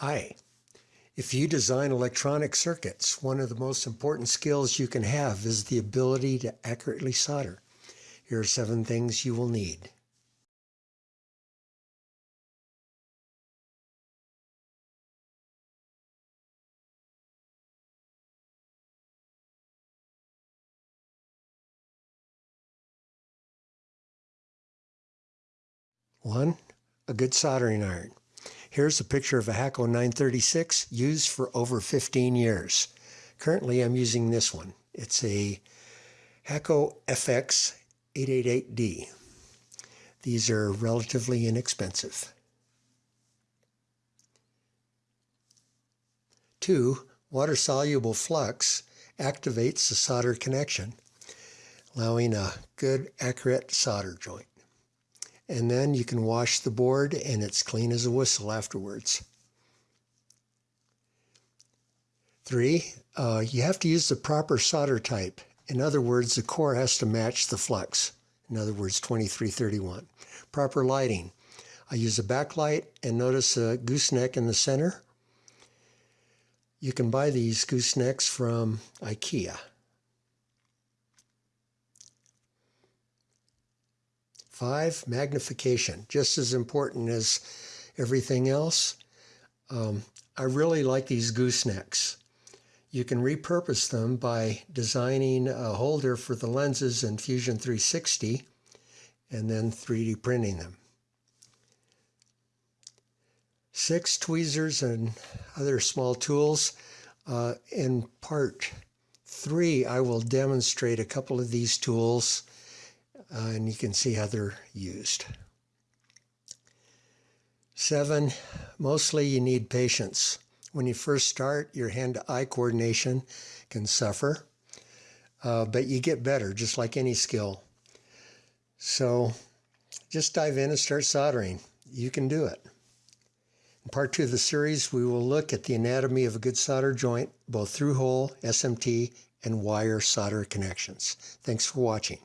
Hi. If you design electronic circuits, one of the most important skills you can have is the ability to accurately solder. Here are seven things you will need. One, a good soldering iron. Here's a picture of a Hakko 936 used for over 15 years. Currently I'm using this one. It's a Hakko FX 888D. These are relatively inexpensive. Two, water-soluble flux activates the solder connection, allowing a good accurate solder joint and then you can wash the board and it's clean as a whistle afterwards. Three, uh, you have to use the proper solder type. In other words, the core has to match the flux. In other words, 2331. Proper lighting. I use a backlight and notice a gooseneck in the center. You can buy these goosenecks from IKEA. Five, magnification, just as important as everything else. Um, I really like these goosenecks. You can repurpose them by designing a holder for the lenses in Fusion 360 and then 3D printing them. Six tweezers and other small tools. Uh, in part three, I will demonstrate a couple of these tools uh, and you can see how they're used. Seven, mostly you need patience. When you first start, your hand-to-eye coordination can suffer, uh, but you get better, just like any skill. So just dive in and start soldering. You can do it. In part two of the series, we will look at the anatomy of a good solder joint, both through hole, SMT, and wire solder connections. Thanks for watching.